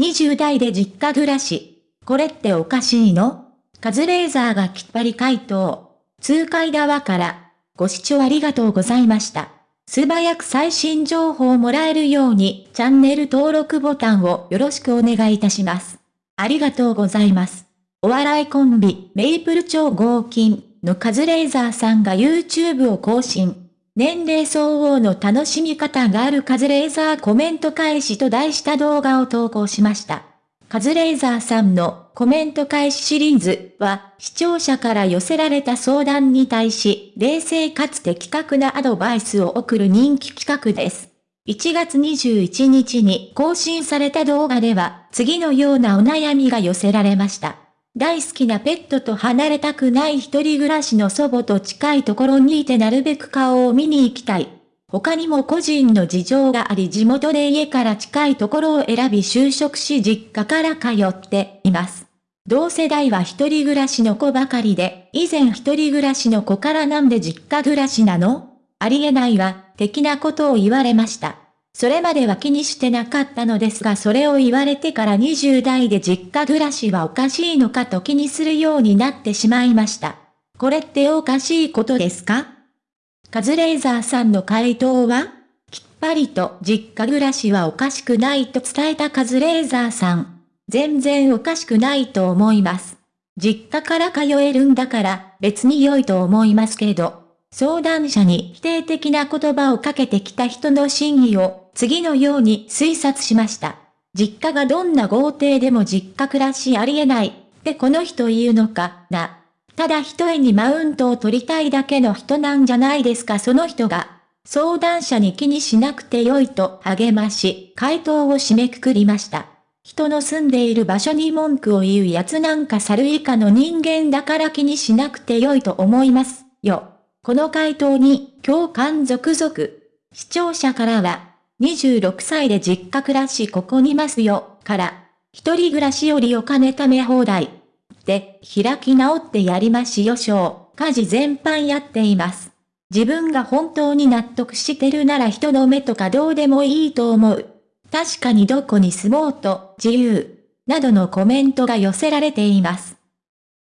20代で実家暮らし。これっておかしいの？カズレーザーがきっぱり回答。痛快だわから。ご視聴ありがとうございました。素早く最新情報をもらえるようにチャンネル登録ボタンをよろしくお願いいたします。ありがとうございます。お笑いコンビ、メイプル超合金のカズレーザーさんが YouTube を更新。年齢相応の楽しみ方があるカズレーザーコメント返しと題した動画を投稿しました。カズレーザーさんのコメント返しシリーズは視聴者から寄せられた相談に対し冷静かつ的確なアドバイスを送る人気企画です。1月21日に更新された動画では次のようなお悩みが寄せられました。大好きなペットと離れたくない一人暮らしの祖母と近いところにいてなるべく顔を見に行きたい。他にも個人の事情があり地元で家から近いところを選び就職し実家から通っています。同世代は一人暮らしの子ばかりで、以前一人暮らしの子からなんで実家暮らしなの？ありえないわ、的なことを言われました。それまでは気にしてなかったのですがそれを言われてから20代で実家暮らしはおかしいのかと気にするようになってしまいました。これっておかしいことですか？カズレーザーさんの回答はきっぱりと実家暮らしはおかしくないと伝えたカズレーザーさん。全然おかしくないと思います。実家から通えるんだから別に良いと思いますけど。相談者に否定的な言葉をかけてきた人の真意を次のように推察しました。実家がどんな豪邸でも実家暮らしありえないってこの人言うのかな。ただ一重にマウントを取りたいだけの人なんじゃないですかその人が。相談者に気にしなくてよいと励まし、回答を締めくくりました。人の住んでいる場所に文句を言う奴なんか猿以下の人間だから気にしなくてよいと思います、よ。この回答に共感続々。視聴者からは、26歳で実家暮らしここにますよ、から、一人暮らしよりお金貯め放題。で、開き直ってやりましよしょう。家事全般やっています。自分が本当に納得してるなら人の目とかどうでもいいと思う。確かにどこに住もうと、自由。などのコメントが寄せられています。